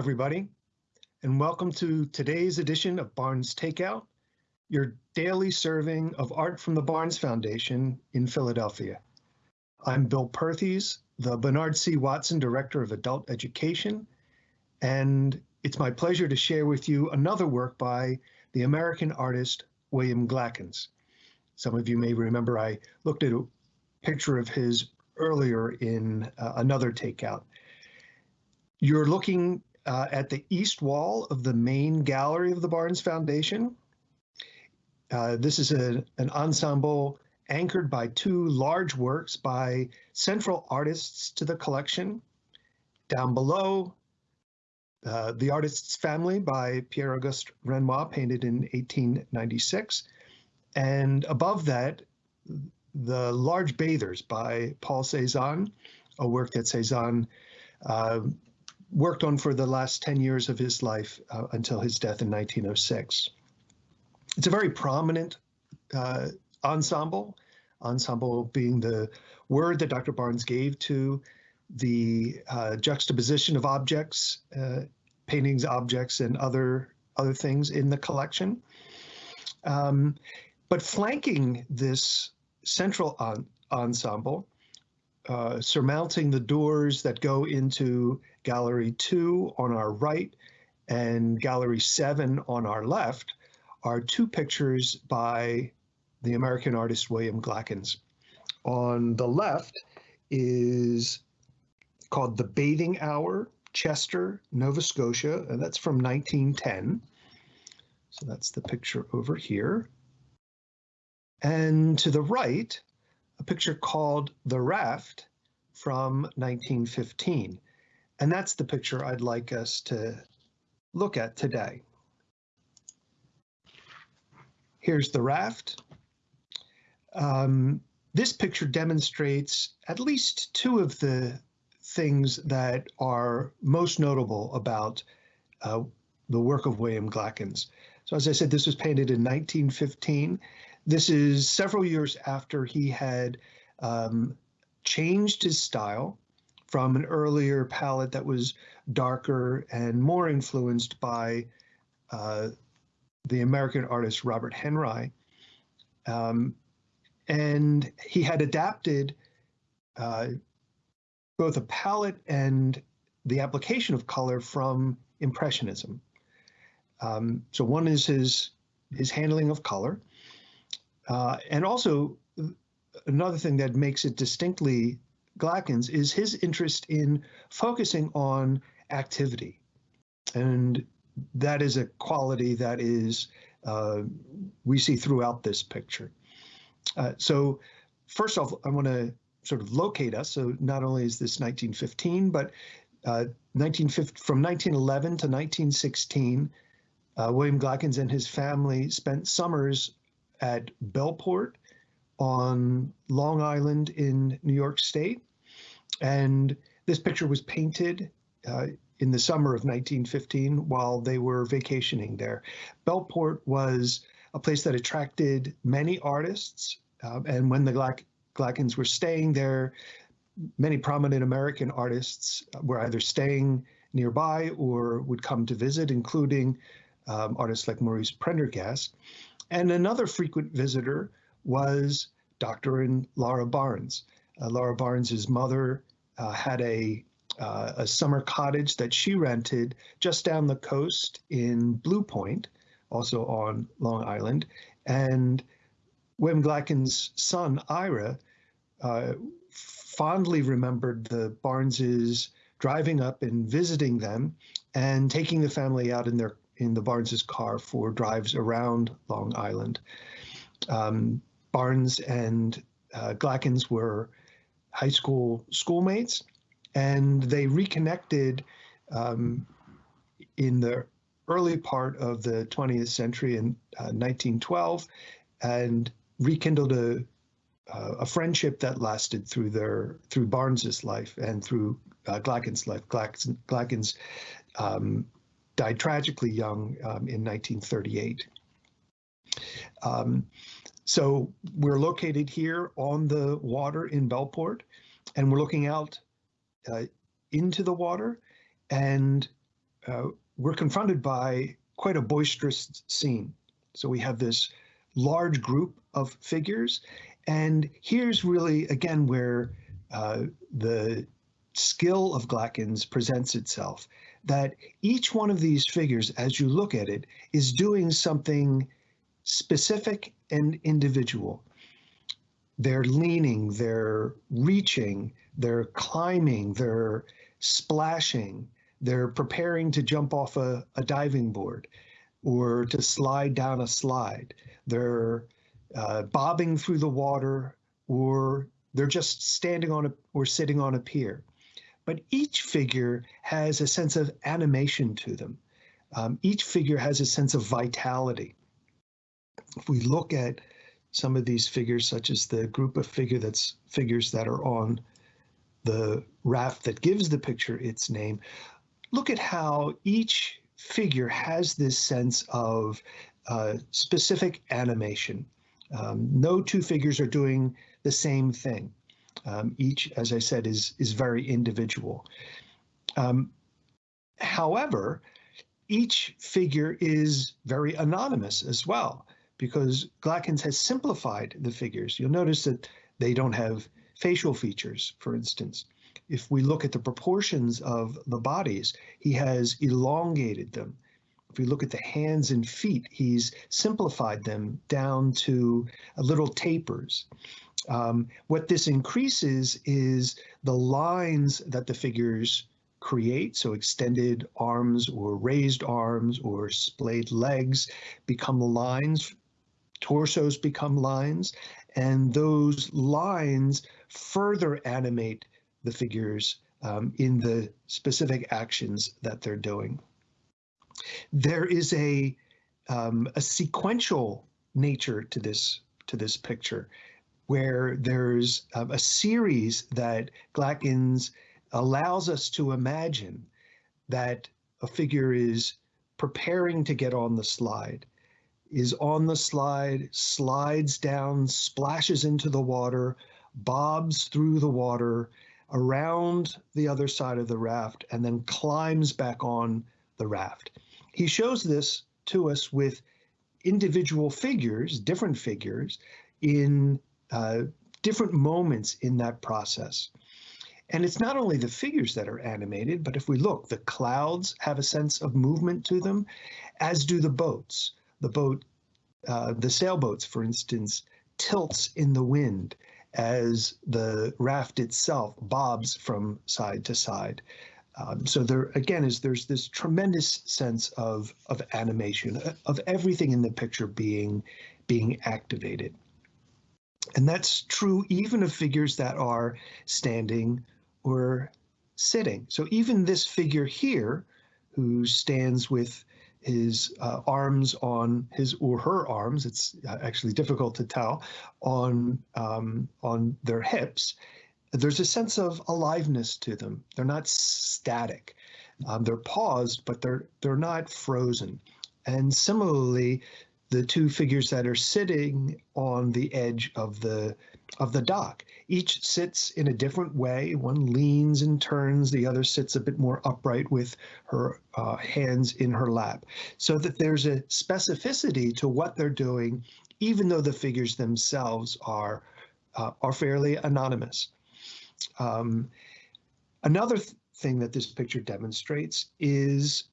everybody, and welcome to today's edition of Barnes Takeout, your daily serving of art from the Barnes Foundation in Philadelphia. I'm Bill Perthes, the Bernard C. Watson Director of Adult Education, and it's my pleasure to share with you another work by the American artist William Glackens. Some of you may remember I looked at a picture of his earlier in uh, another takeout. You're looking uh, at the east wall of the main gallery of the Barnes Foundation. Uh, this is a, an ensemble anchored by two large works by central artists to the collection. Down below, uh, The Artist's Family by Pierre-Auguste Renoir, painted in 1896. And above that, The Large Bathers by Paul Cezanne, a work that Cezanne uh, worked on for the last 10 years of his life uh, until his death in 1906. It's a very prominent uh, ensemble, ensemble being the word that Dr. Barnes gave to the uh, juxtaposition of objects, uh, paintings, objects, and other other things in the collection. Um, but flanking this central ensemble uh, surmounting the doors that go into Gallery 2 on our right and Gallery 7 on our left are two pictures by the American artist William Glackens. On the left is called The Bathing Hour, Chester, Nova Scotia, and that's from 1910. So that's the picture over here. And to the right a picture called The Raft from 1915. And that's the picture I'd like us to look at today. Here's the raft. Um, this picture demonstrates at least two of the things that are most notable about uh, the work of William Glackens. So as I said, this was painted in 1915. This is several years after he had um, changed his style from an earlier palette that was darker and more influenced by uh, the American artist Robert Henri. Um, and he had adapted uh, both a palette and the application of color from Impressionism. Um, so one is his his handling of color, uh, and also, another thing that makes it distinctly Glackens is his interest in focusing on activity. And that is a quality that is uh, we see throughout this picture. Uh, so first off, I want to sort of locate us. So not only is this 1915, but uh, 1950, from 1911 to 1916, uh, William Glackens and his family spent summers at Bellport on Long Island in New York State. And this picture was painted uh, in the summer of 1915 while they were vacationing there. Bellport was a place that attracted many artists. Uh, and when the Glack Glackens were staying there, many prominent American artists were either staying nearby or would come to visit, including um, artists like Maurice Prendergast. And another frequent visitor was Dr. and Laura Barnes. Uh, Laura Barnes's mother uh, had a uh, a summer cottage that she rented just down the coast in Blue Point, also on Long Island. And Wim Glackens' son, Ira, uh, fondly remembered the Barneses driving up and visiting them and taking the family out in their in the Barnes's car for drives around Long Island. Um, Barnes and uh, Glackens were high school schoolmates, and they reconnected um, in the early part of the 20th century in uh, 1912 and rekindled a uh, a friendship that lasted through their through Barnes's life and through uh, Glackens' life. Glackens, Glackens um, died tragically young um, in 1938. Um, so we're located here on the water in Bellport, and we're looking out uh, into the water. And uh, we're confronted by quite a boisterous scene. So we have this large group of figures, and here's really, again, where uh, the skill of Glackens presents itself, that each one of these figures, as you look at it, is doing something specific and individual. They're leaning, they're reaching, they're climbing, they're splashing, they're preparing to jump off a, a diving board or to slide down a slide. They're uh, bobbing through the water or they're just standing on a or sitting on a pier. But each figure has a sense of animation to them. Um, each figure has a sense of vitality. If we look at some of these figures, such as the group of figure that's figures that are on the raft that gives the picture its name, look at how each figure has this sense of uh, specific animation. Um, no two figures are doing the same thing. Um, each, as I said, is is very individual. Um, however, each figure is very anonymous as well because Glackens has simplified the figures. You'll notice that they don't have facial features, for instance. If we look at the proportions of the bodies, he has elongated them. If we look at the hands and feet, he's simplified them down to little tapers. Um, what this increases is the lines that the figures create, so extended arms or raised arms or splayed legs become lines, torsos become lines, and those lines further animate the figures um, in the specific actions that they're doing. There is a um, a sequential nature to this to this picture where there's a series that Glackens allows us to imagine that a figure is preparing to get on the slide, is on the slide, slides down, splashes into the water, bobs through the water, around the other side of the raft, and then climbs back on the raft. He shows this to us with individual figures, different figures, in uh, different moments in that process. And it's not only the figures that are animated, but if we look, the clouds have a sense of movement to them, as do the boats. The boat, uh, the sailboats, for instance, tilts in the wind as the raft itself bobs from side to side. Um, so there again is there's this tremendous sense of of animation of everything in the picture being being activated. And that's true even of figures that are standing or sitting. So even this figure here, who stands with his uh, arms on his or her arms, it's uh, actually difficult to tell, on, um, on their hips, there's a sense of aliveness to them. They're not static. Um, they're paused, but they're they're not frozen. And similarly, the two figures that are sitting on the edge of the of the dock. Each sits in a different way. One leans and turns, the other sits a bit more upright with her uh, hands in her lap. So that there's a specificity to what they're doing, even though the figures themselves are, uh, are fairly anonymous. Um, another th thing that this picture demonstrates is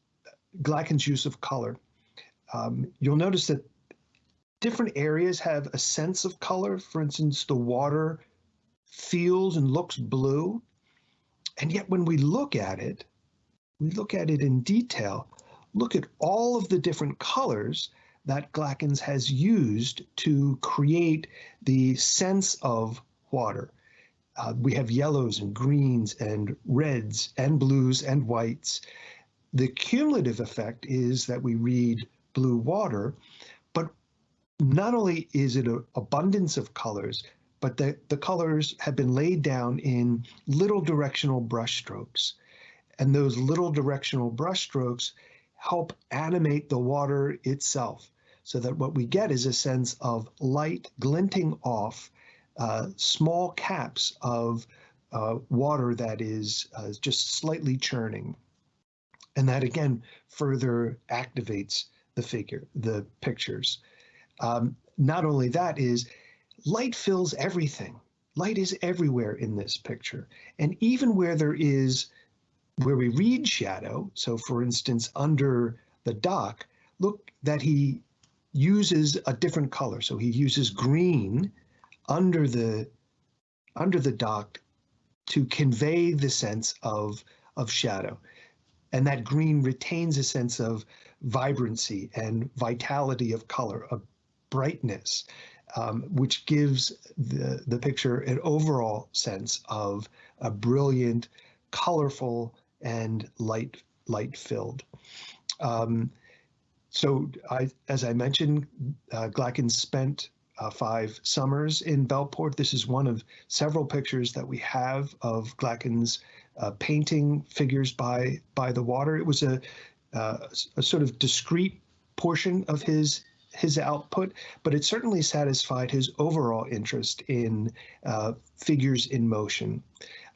Glackens' use of color um, you'll notice that different areas have a sense of color. For instance, the water feels and looks blue. And yet when we look at it, we look at it in detail, look at all of the different colors that Glackens has used to create the sense of water. Uh, we have yellows and greens and reds and blues and whites. The cumulative effect is that we read blue water. Not only is it an abundance of colors, but the, the colors have been laid down in little directional brushstrokes. And those little directional brushstrokes help animate the water itself so that what we get is a sense of light glinting off uh, small caps of uh, water that is uh, just slightly churning. And that again further activates the figure, the pictures. Um, not only that is light fills everything. Light is everywhere in this picture. And even where there is, where we read shadow, so for instance, under the dock, look that he uses a different color. So he uses green under the under the dock to convey the sense of of shadow. And that green retains a sense of vibrancy and vitality of color, brightness, um, which gives the, the picture an overall sense of a brilliant, colorful, and light light filled. Um, so I, as I mentioned, uh, Glackens spent uh, five summers in Bellport. This is one of several pictures that we have of Glackens uh, painting figures by by the water. It was a, uh, a sort of discrete portion of his his output, but it certainly satisfied his overall interest in uh, figures in motion.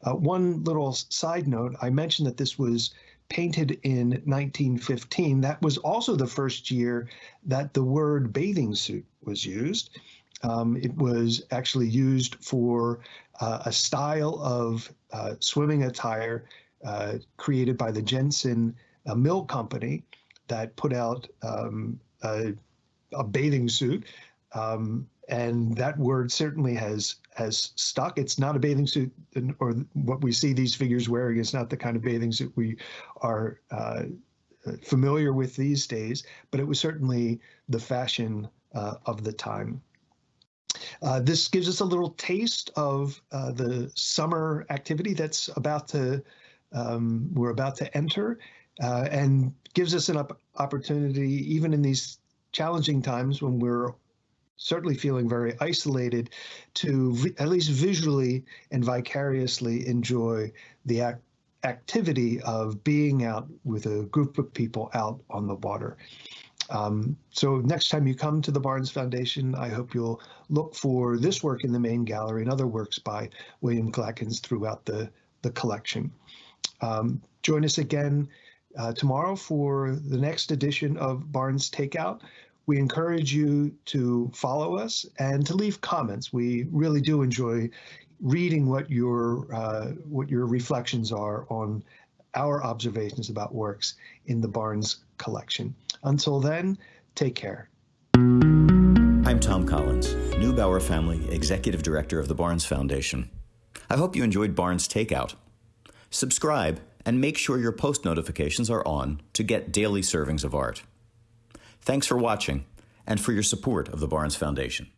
Uh, one little side note, I mentioned that this was painted in 1915. That was also the first year that the word bathing suit was used. Um, it was actually used for uh, a style of uh, swimming attire uh, created by the Jantzen uh, Mill Company that put out um, a, bathing suit. Um, and that word certainly has has stuck. It's not a bathing suit, or what we see these figures wearing is not the kind of bathing suit we are uh, familiar with these days. But it was certainly the fashion uh, of the time. Uh, this gives us a little taste of uh, the summer activity that's about to um, we're about to enter, uh, and gives us an op opportunity, even in these challenging times when we're certainly feeling very isolated to at least visually and vicariously enjoy the ac activity of being out with a group of people out on the water. Um, so next time you come to the Barnes Foundation, I hope you'll look for this work in the main gallery and other works by William Glackens throughout the, the collection. Um, join us again uh, tomorrow for the next edition of Barnes Takeout. We encourage you to follow us and to leave comments. We really do enjoy reading what your uh, what your reflections are on our observations about works in the Barnes collection. Until then, take care. I'm Tom Collins, Neubauer Family Executive Director of the Barnes Foundation. I hope you enjoyed Barnes Takeout. Subscribe and make sure your post notifications are on to get daily servings of art. Thanks for watching and for your support of the Barnes Foundation.